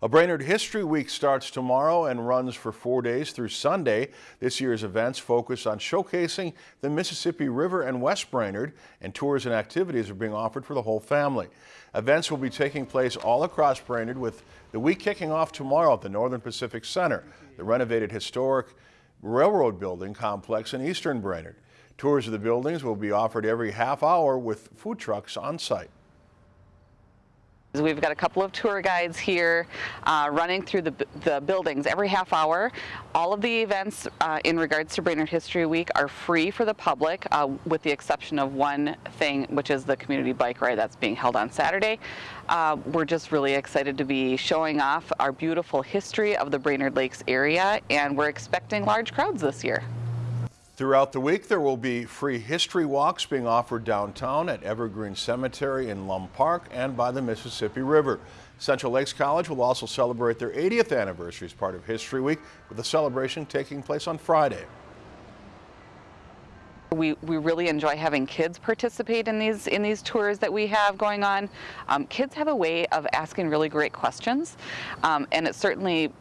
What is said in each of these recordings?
A Brainerd History Week starts tomorrow and runs for four days through Sunday. This year's events focus on showcasing the Mississippi River and West Brainerd, and tours and activities are being offered for the whole family. Events will be taking place all across Brainerd with the week kicking off tomorrow at the Northern Pacific Center, the renovated historic railroad building complex in eastern Brainerd. Tours of the buildings will be offered every half hour with food trucks on site. We've got a couple of tour guides here uh, running through the, the, buildings every half hour. All of the events uh, in regards to Brainerd History Week are free for the public uh, with the exception of one thing which is the community bike ride that's being held on Saturday. Uh, we're just really excited to be showing off our beautiful history of the Brainerd Lakes area and we're expecting large crowds this year. Throughout the week, there will be free history walks being offered downtown at Evergreen Cemetery in Lum Park and by the Mississippi River. Central Lakes College will also celebrate their 80th anniversary as part of History Week, with the celebration taking place on Friday. We, we really enjoy having kids participate in these in these tours that we have going on. Um, kids have a way of asking really great questions, um, and it certainly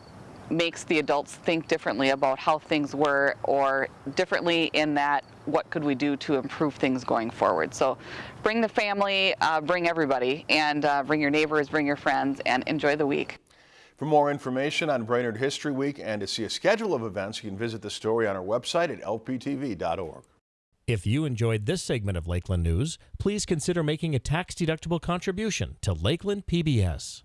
makes the adults think differently about how things were or differently in that what could we do to improve things going forward. So bring the family, uh, bring everybody, and uh, bring your neighbors, bring your friends, and enjoy the week. For more information on Brainerd History Week and to see a schedule of events, you can visit the story on our website at lptv.org. If you enjoyed this segment of Lakeland News, please consider making a tax-deductible contribution to Lakeland PBS.